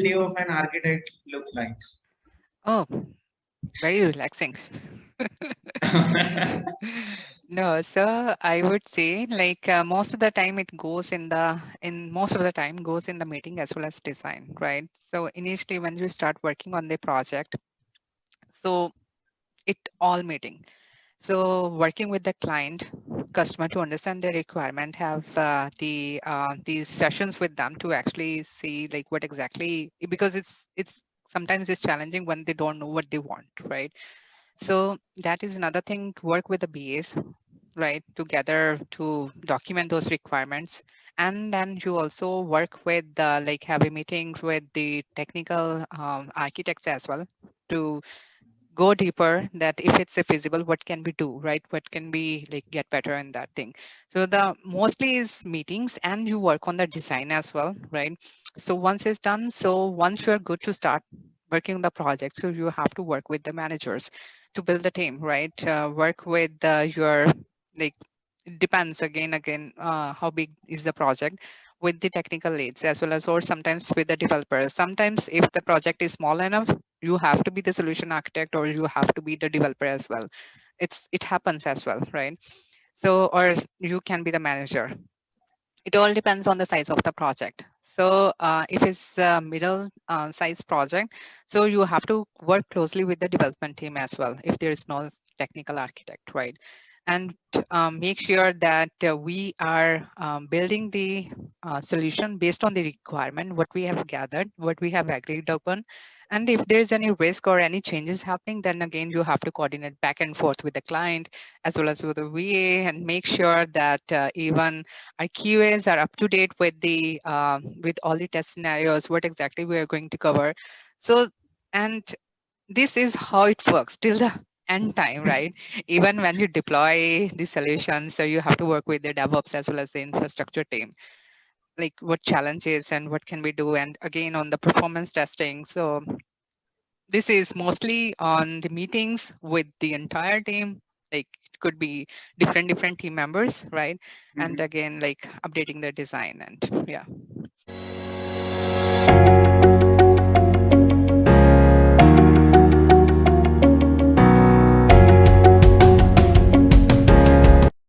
day of an architect looks like? Oh, very relaxing. no, so I would say like uh, most of the time it goes in the in most of the time goes in the meeting as well as design, right? So initially when you start working on the project, so it all meeting. So working with the client customer to understand their requirement, have uh, the uh, these sessions with them to actually see like what exactly because it's it's sometimes it's challenging when they don't know what they want, right? So that is another thing. Work with the BAs, right, together to document those requirements, and then you also work with uh, like having meetings with the technical um, architects as well to go deeper that if it's a feasible what can we do right? What can we like get better in that thing? So the mostly is meetings and you work on the design as well right? So once it's done so once you're good to start working on the project so you have to work with the managers to build the team right? Uh, work with uh, your like depends again again uh, how big is the project with the technical leads as well as or sometimes with the developers. Sometimes if the project is small enough you have to be the solution architect or you have to be the developer as well. It's it happens as well right? So or you can be the manager. It all depends on the size of the project. So uh, if it's a middle uh, size project so you have to work closely with the development team as well if there is no technical architect right? And um, make sure that uh, we are um, building the uh, solution based on the requirement, what we have gathered, what we have agreed upon. And if there's any risk or any changes happening, then again, you have to coordinate back and forth with the client as well as with the BA and make sure that uh, even our QAs are up to date with the uh, with all the test scenarios, what exactly we are going to cover. So, and this is how it works till the end time, right? Even when you deploy the solution, so you have to work with the DevOps as well as the infrastructure team. Like what challenges and what can we do? And again, on the performance testing. So this is mostly on the meetings with the entire team. Like it could be different, different team members, right? Mm -hmm. And mm-hmm. again, like updating the design and yeah.